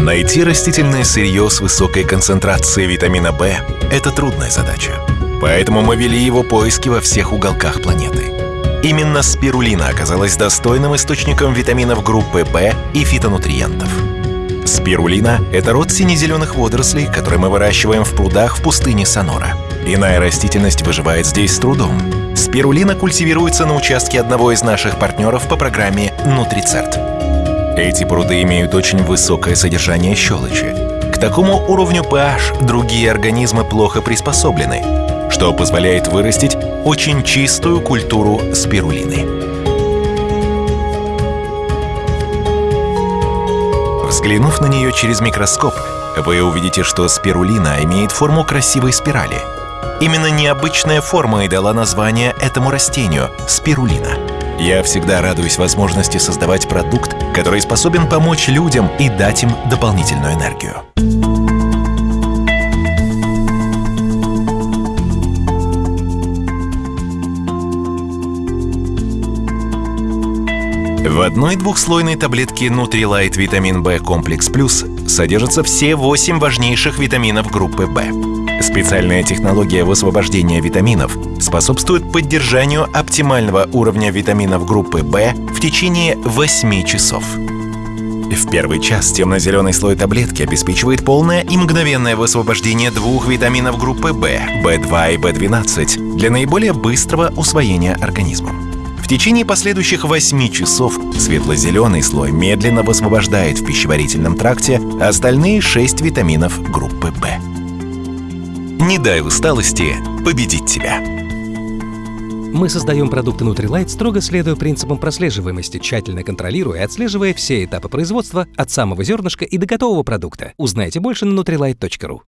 Найти растительное сырье с высокой концентрацией витамина В – это трудная задача. Поэтому мы вели его поиски во всех уголках планеты. Именно спирулина оказалась достойным источником витаминов группы В и фитонутриентов. Спирулина – это род сине-зеленых водорослей, которые мы выращиваем в прудах в пустыне Сонора. Иная растительность выживает здесь с трудом. Спирулина культивируется на участке одного из наших партнеров по программе «Нутрицерт». Эти пруды имеют очень высокое содержание щелочи. К такому уровню pH другие организмы плохо приспособлены, что позволяет вырастить очень чистую культуру спирулины. Взглянув на нее через микроскоп, вы увидите, что спирулина имеет форму красивой спирали. Именно необычная форма и дала название этому растению – спирулина. Я всегда радуюсь возможности создавать продукт, который способен помочь людям и дать им дополнительную энергию. В одной двухслойной таблетке Nutrilite Витамин B Комплекс Плюс содержатся все 8 важнейших витаминов группы В. Специальная технология высвобождения витаминов способствует поддержанию оптимального уровня витаминов группы В в течение 8 часов. В первый час темно-зеленый слой таблетки обеспечивает полное и мгновенное высвобождение двух витаминов группы В, В2 и В12 для наиболее быстрого усвоения организмом течение последующих 8 часов светло-зеленый слой медленно высвобождает в пищеварительном тракте остальные 6 витаминов группы В. Не дай усталости победить тебя. Мы создаем продукты Nutrilite, строго следуя принципам прослеживаемости, тщательно контролируя и отслеживая все этапы производства от самого зернышка и до готового продукта. Узнайте больше на nutrilite.ru.